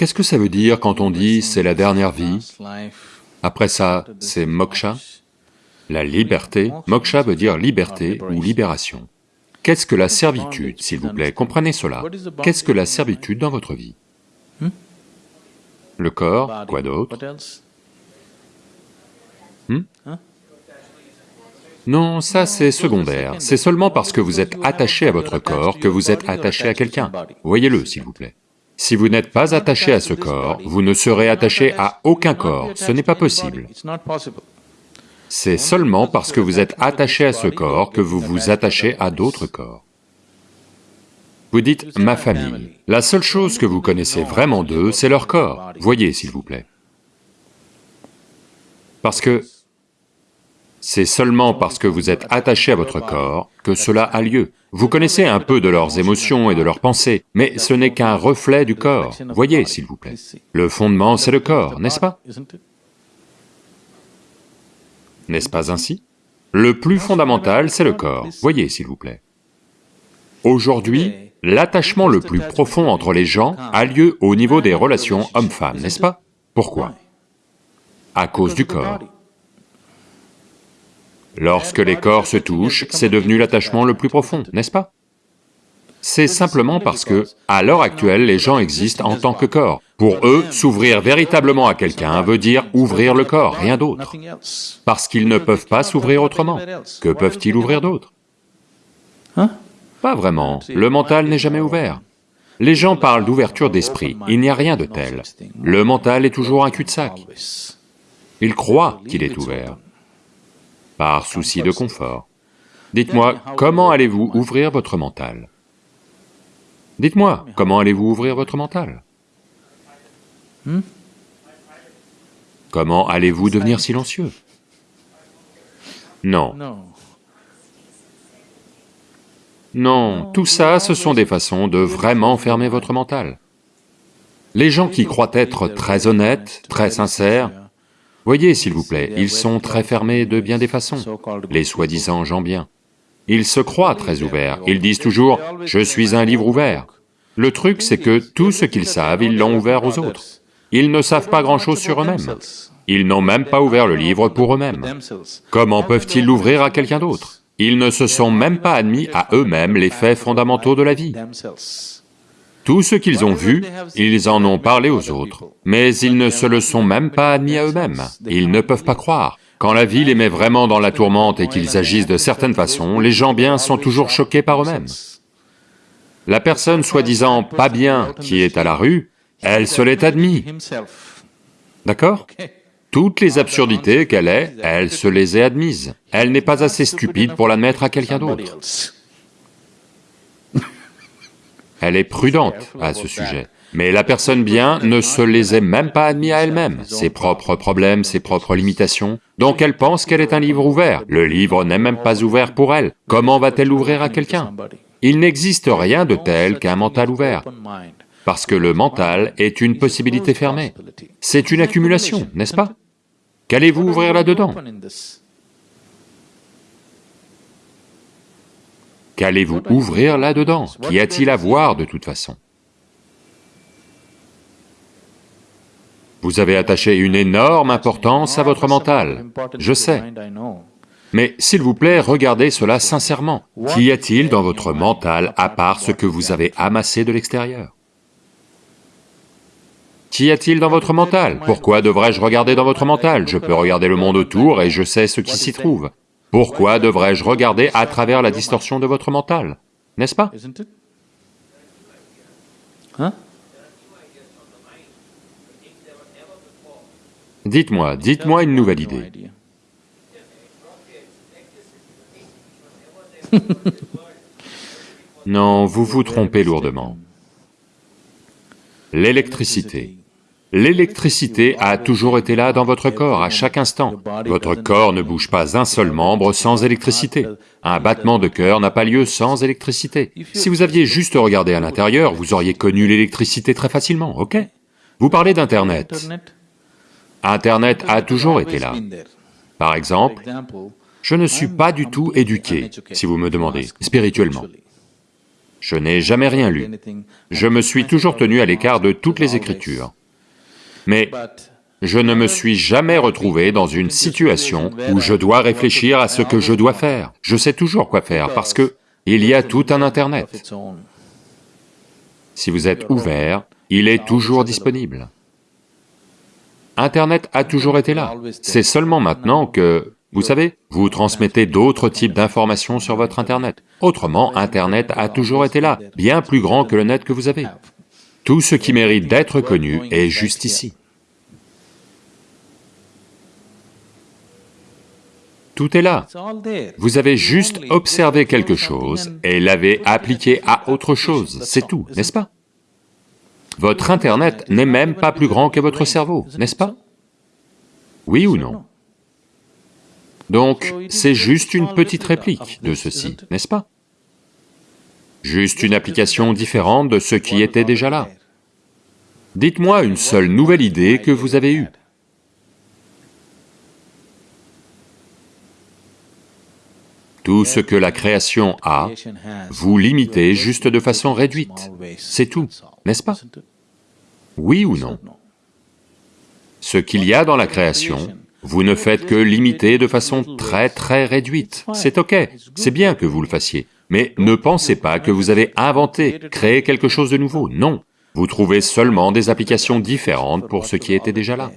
Qu'est-ce que ça veut dire quand on dit c'est la dernière vie? Après ça, c'est moksha, la liberté. Moksha veut dire liberté ou libération. Qu'est-ce que la servitude, s'il vous plaît? Comprenez cela. Qu'est-ce que la servitude dans votre vie? Le corps, quoi d'autre? Hmm? Non, ça c'est secondaire, c'est seulement parce que vous êtes attaché à votre corps que vous êtes attaché à quelqu'un. Voyez-le, s'il vous plaît. Si vous n'êtes pas attaché à ce corps, vous ne serez attaché à aucun corps, ce n'est pas possible. C'est seulement parce que vous êtes attaché à ce corps que vous vous attachez à d'autres corps. Vous dites « ma famille ». La seule chose que vous connaissez vraiment d'eux, c'est leur corps. Voyez, s'il vous plaît. Parce que c'est seulement parce que vous êtes attaché à votre corps que cela a lieu. Vous connaissez un peu de leurs émotions et de leurs pensées, mais ce n'est qu'un reflet du corps. Voyez, s'il vous plaît. Le fondement, c'est le corps, n'est-ce pas? N'est-ce pas ainsi? Le plus fondamental, c'est le corps. Voyez, s'il vous plaît. Aujourd'hui, l'attachement le plus profond entre les gens a lieu au niveau des relations homme-femme, n'est-ce pas? Pourquoi? À cause du corps. Lorsque les corps se touchent, c'est devenu l'attachement le plus profond, n'est-ce pas? C'est simplement parce que, à l'heure actuelle, les gens existent en tant que corps. Pour eux, s'ouvrir véritablement à quelqu'un veut dire ouvrir le corps, rien d'autre. Parce qu'ils ne peuvent pas s'ouvrir autrement. Que peuvent-ils ouvrir d'autre Pas vraiment, le mental n'est jamais ouvert. Les gens parlent d'ouverture d'esprit, il n'y a rien de tel. Le mental est toujours un cul-de-sac. Ils croient qu'il est ouvert par souci de confort. Dites-moi, comment allez-vous ouvrir votre mental? Dites-moi, comment allez-vous ouvrir votre mental? Hmm? Comment allez-vous devenir silencieux? Non. Non, tout ça, ce sont des façons de vraiment fermer votre mental. Les gens qui croient être très honnêtes, très sincères, Voyez, s'il vous plaît, ils sont très fermés de bien des façons, les soi-disant gens bien. Ils se croient très ouverts, ils disent toujours « je suis un livre ouvert ». Le truc, c'est que tout ce qu'ils savent, ils l'ont ouvert aux autres. Ils ne savent pas grand-chose sur eux-mêmes. Ils n'ont même pas ouvert le livre pour eux-mêmes. Comment peuvent-ils l'ouvrir à quelqu'un d'autre? Ils ne se sont même pas admis à eux-mêmes les faits fondamentaux de la vie. Tout ce qu'ils ont vu, ils en ont parlé aux autres, mais ils ne se le sont même pas admis à eux-mêmes, ils ne peuvent pas croire. Quand la vie les met vraiment dans la tourmente et qu'ils agissent de certaines façons, les gens bien sont toujours choqués par eux-mêmes. La personne soi-disant pas bien qui est à la rue, elle se l'est admis. D'accord? Toutes les absurdités qu'elle est, elle se les est admises. Elle n'est pas assez stupide pour l'admettre à quelqu'un d'autre. Elle est prudente à ce sujet. Mais la personne bien ne se les est même pas admis à elle-même, ses propres problèmes, ses propres limitations, donc elle pense qu'elle est un livre ouvert. Le livre n'est même pas ouvert pour elle. Comment va-t-elle l'ouvrir à quelqu'un? Il n'existe rien de tel qu'un mental ouvert, parce que le mental est une possibilité fermée. C'est une accumulation, n'est-ce pas? Qu'allez-vous ouvrir là-dedans? Qu'allez-vous ouvrir là-dedans? Qu'y a-t-il à voir de toute façon? Vous avez attaché une énorme importance à votre mental, je sais. Mais s'il vous plaît, regardez cela sincèrement. Qu'y a-t-il dans votre mental à part ce que vous avez amassé de l'extérieur? Qu'y a-t-il dans votre mental? Pourquoi devrais-je regarder dans votre mental? Je peux regarder le monde autour et je sais ce qui s'y trouve. Pourquoi devrais-je regarder à travers la distorsion de votre mental N'est-ce pas? Hein? Dites-moi, dites-moi une nouvelle idée. non, vous vous trompez lourdement. L'électricité. L'électricité a toujours été là dans votre corps, à chaque instant. Votre corps ne bouge pas un seul membre sans électricité. Un battement de cœur n'a pas lieu sans électricité. Si vous aviez juste regardé à l'intérieur, vous auriez connu l'électricité très facilement, ok? Vous parlez d'Internet. Internet a toujours été là. Par exemple, je ne suis pas du tout éduqué, si vous me demandez, spirituellement. Je n'ai jamais rien lu. Je me suis toujours tenu à l'écart de toutes les Écritures. Mais je ne me suis jamais retrouvé dans une situation où je dois réfléchir à ce que je dois faire. Je sais toujours quoi faire parce que il y a tout un Internet. Si vous êtes ouvert, il est toujours disponible. Internet a toujours été là. C'est seulement maintenant que, vous savez, vous transmettez d'autres types d'informations sur votre Internet. Autrement, Internet a toujours été là, bien plus grand que le net que vous avez. Tout ce qui mérite d'être connu est juste ici. Tout est là. Vous avez juste observé quelque chose et l'avez appliqué à autre chose, c'est tout, n'est-ce pas? Votre Internet n'est même pas plus grand que votre cerveau, n'est-ce pas? Oui ou non? Donc, c'est juste une petite réplique de ceci, n'est-ce pas? Juste une application différente de ce qui était déjà là. Dites-moi une seule nouvelle idée que vous avez eue. Tout ce que la création a, vous limitez juste de façon réduite, c'est tout, n'est-ce pas? Oui ou non? Ce qu'il y a dans la création, vous ne faites que limiter de façon très très réduite, c'est ok, c'est bien que vous le fassiez, mais ne pensez pas que vous avez inventé, créé quelque chose de nouveau, non. Vous trouvez seulement des applications différentes pour ce qui était déjà là.